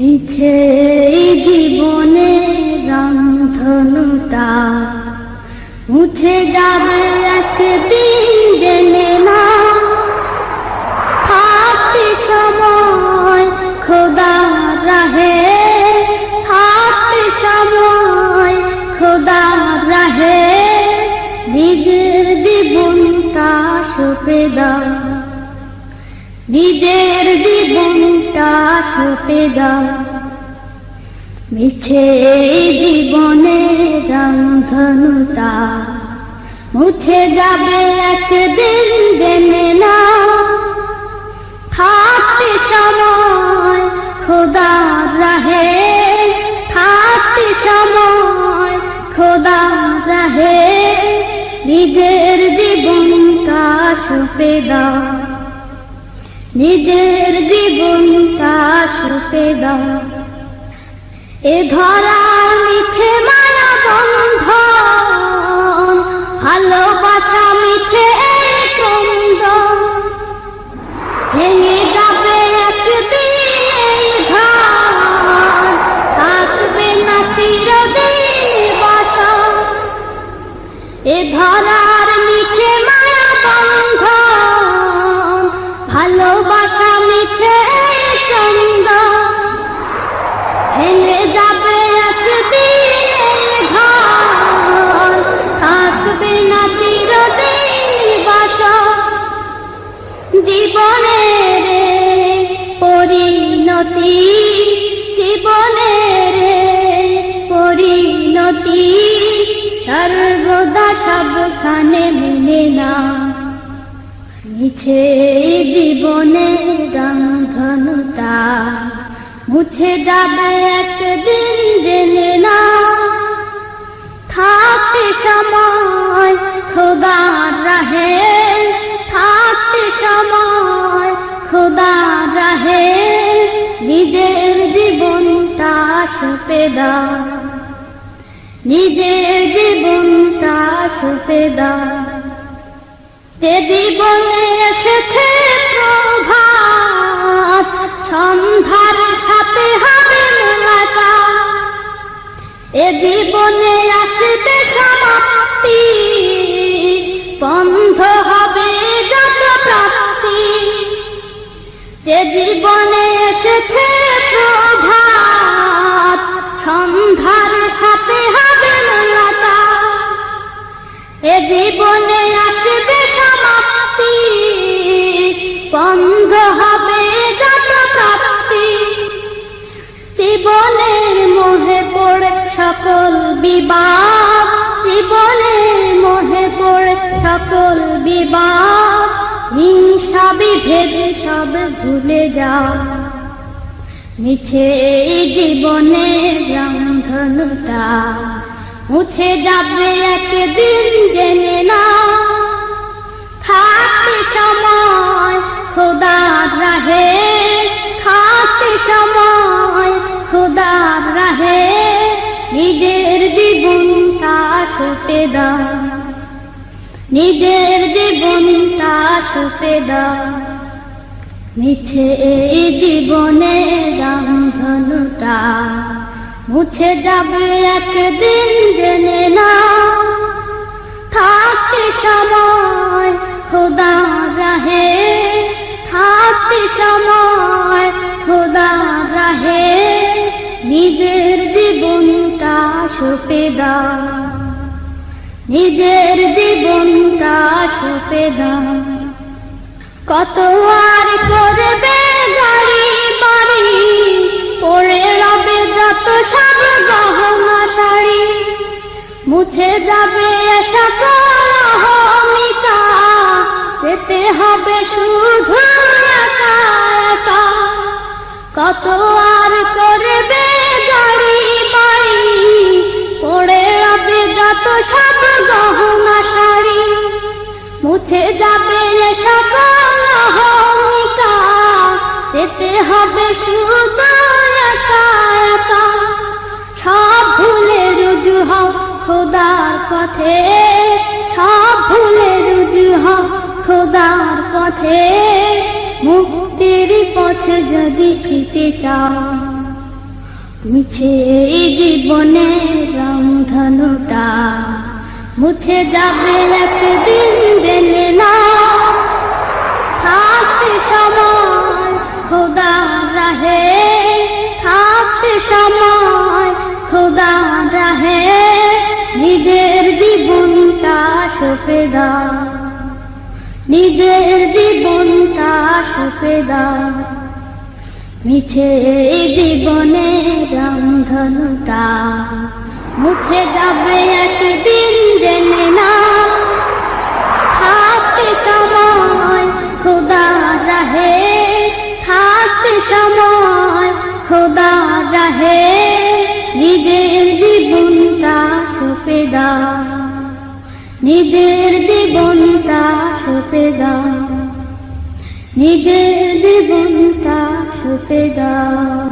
মিছে জীবনে রন্ধনুটা মুছে যাবে একদিন জেনে না। থাকতে সময় খোদা রাহে থাকতে সময় খোদা রাহে নিজের জীবনটা সপে দাও। নিজের জীবনটা সপে দাও। মিছে জীবনে রংধনুটা মুছে যাবে একদিন জেনে না থাকতে সময় খোদা রাহে থাকতে সময় খোদা রাহে নিজের জীবনটা সপে দাও। নিজের জীবনটা সুপে দাও। এ ধরা মিছে মায়া বন্ধ ভালোবাসা মিছে কন্দ ভেঙে যাবে একদিন এই ঘর, থাকবে না চিরদিন বাসা। এ ধরার জীবনের পরিণতি জীবনের পরিণতি, সর্বদা সবখানে মেনে না। মিছে জীবনে রংধনুটা মুছে যাবে একদিন জেনে না। থাকতে সময় খোদা রাহে সময় খোদা রাহে, নিজের জীবনটা সপে দাও নিজের জীবনটা সপে দাও যে জীবনে এসেছে প্রভাত, সন্ধ্যার সাথে হবে মোলাকাত। এ জীবনে আসবে সমাপ্তি, বন্ধ যে জীবনে এসেছে প্রভাত, সন্ধ্যার সাথে হবে মোলাকাত এ জীবনে আসবে সমাপ্তি, বন্ধ হবে যত প্রাপ্তি জীবনের মোহে পড়ে সকল বিবাদ, জীবনের মোহে পড়ে সকল বিবাদ। হিংসা বিভেদ সব ভুলে যাও মিছে জীবনের রংধনুটা মুছে যাবে একদিন জেনে না। থাকতে সময় খোদা রাহে থাকতে সময় খোদা রাহে, নিজের জীবনটা সপে দাও। নিজের জীবনটা সপে দাও। মিছে এই জীবনে রংধনুটা মুছে যাবে একদিন জেনে না থাকতে সময় খোদা রাহে, থাকতে সময় খোদা রাহে, নিজের জীবনটা সপে দাও। নিজের জীবনটা সপে দাও। কত আর করবে গাড়ি, বাড়ি, পড়ে রবে যত সব গহনা শাড়ি। মুছে যাবে সকল অহমিকা, যেতে হবে শুধু একা। কত আর করবে হবে শুধু সব ভুলে রুজু হও খোদার পথে। সব ভুলে রুজু হও খোদার পথে। মুক্তির পথ যদি পেতে চাও, মিছে এই জীবনে রংধনুটা। মুছে যাবে একদিন দেনে না থাকতে সময়। খোদা রাহে, থাকতে সময় খোদা রাহে, নিজের জীবনটা সপে দাও নিজের জীবনটা সপে দাও মিছে জীবনে রামধনুটা মুছে যাবে একদিন জেনে না। নিজের জীবনটা সপে দাও। নিজের জীবনটা সপে দাও।